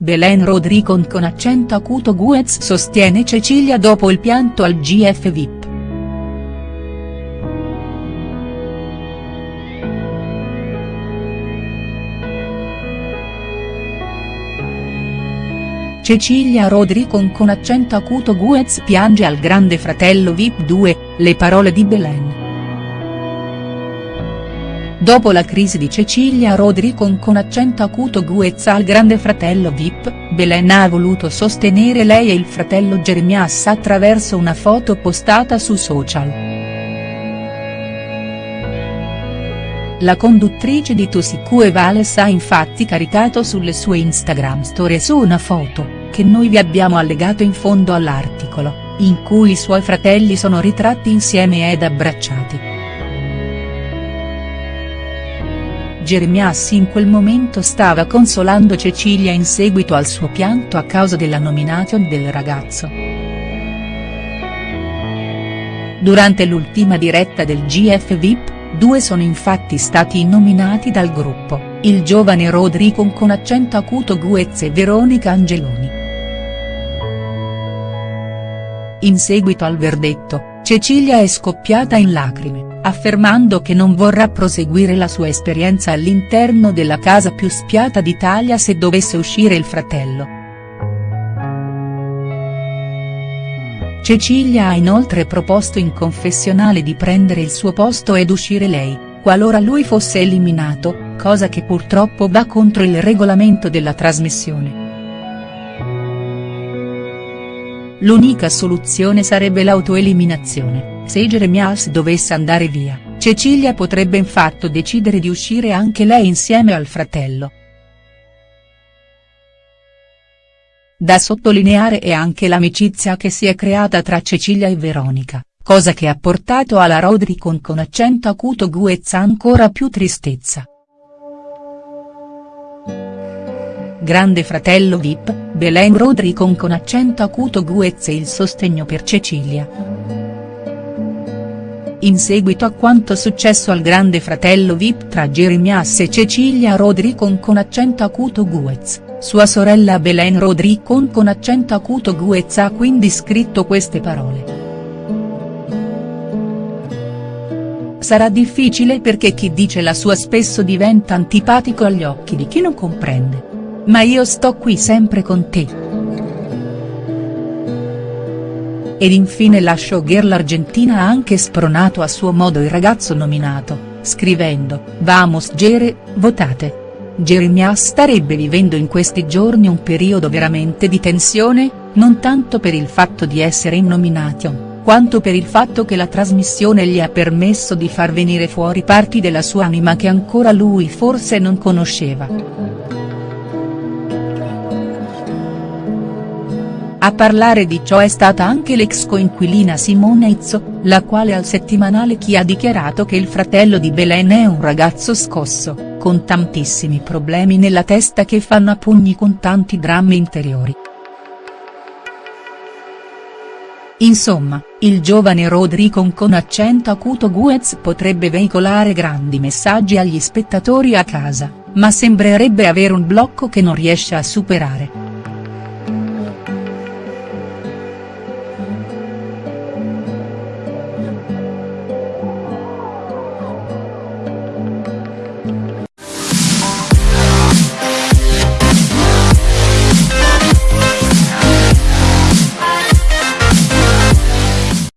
Belen Rodricon con accento acuto Guez sostiene Cecilia dopo il pianto al GF VIP. Cecilia Rodricon con accento acuto Guez piange al grande fratello Vip 2, le parole di Belen. Dopo la crisi di Cecilia Rodricon con accento acuto Guez al grande fratello Vip, Belen ha voluto sostenere lei e il fratello Jeremias attraverso una foto postata su social. La conduttrice di Tosicue Vales ha infatti caricato sulle sue Instagram stories una foto, che noi vi abbiamo allegato in fondo all'articolo, in cui i suoi fratelli sono ritratti insieme ed abbracciati. Jeremias in quel momento stava consolando Cecilia in seguito al suo pianto a causa della nomination del ragazzo. Durante l'ultima diretta del GF VIP, due sono infatti stati nominati dal gruppo, il giovane Rodrigo con accento acuto Guez e Veronica Angeloni. In seguito al verdetto, Cecilia è scoppiata in lacrime, affermando che non vorrà proseguire la sua esperienza all'interno della casa più spiata d'Italia se dovesse uscire il fratello. Cecilia ha inoltre proposto in confessionale di prendere il suo posto ed uscire lei, qualora lui fosse eliminato, cosa che purtroppo va contro il regolamento della trasmissione. L'unica soluzione sarebbe l'autoeliminazione, se Jeremias dovesse andare via, Cecilia potrebbe infatti decidere di uscire anche lei insieme al fratello. Da sottolineare è anche l'amicizia che si è creata tra Cecilia e Veronica, cosa che ha portato alla Rodricon con accento acuto Guezza ancora più tristezza. Grande fratello Vip, Belen Rodricon con accento acuto Guez e il sostegno per Cecilia. In seguito a quanto successo al grande fratello Vip tra Jeremias e Cecilia Rodricon con accento acuto Guez, sua sorella Belen Rodricon con accento acuto Guez ha quindi scritto queste parole. Sarà difficile perché chi dice la sua spesso diventa antipatico agli occhi di chi non comprende ma io sto qui sempre con te. Ed infine la showgirl argentina ha anche spronato a suo modo il ragazzo nominato, scrivendo, Vamos Jere, votate. Jeremias starebbe vivendo in questi giorni un periodo veramente di tensione, non tanto per il fatto di essere in nomination, quanto per il fatto che la trasmissione gli ha permesso di far venire fuori parti della sua anima che ancora lui forse non conosceva. A parlare di ciò è stata anche l'ex coinquilina Simona Izzo, la quale al settimanale Chi ha dichiarato che il fratello di Belen è un ragazzo scosso, con tantissimi problemi nella testa che fanno a pugni con tanti drammi interiori. Insomma, il giovane Rodrigo con accento acuto Guez potrebbe veicolare grandi messaggi agli spettatori a casa, ma sembrerebbe avere un blocco che non riesce a superare.